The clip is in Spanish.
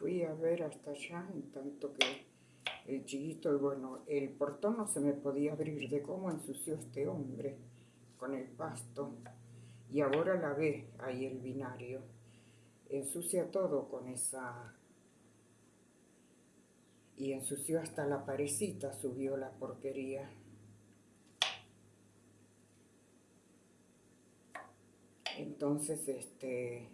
fui a ver hasta allá, en tanto que el chiquito, y bueno, el portón no se me podía abrir de cómo ensució este hombre con el pasto. Y ahora la ve ahí el binario. Ensucia todo con esa... Y ensució hasta la parecita, subió la porquería. Entonces, este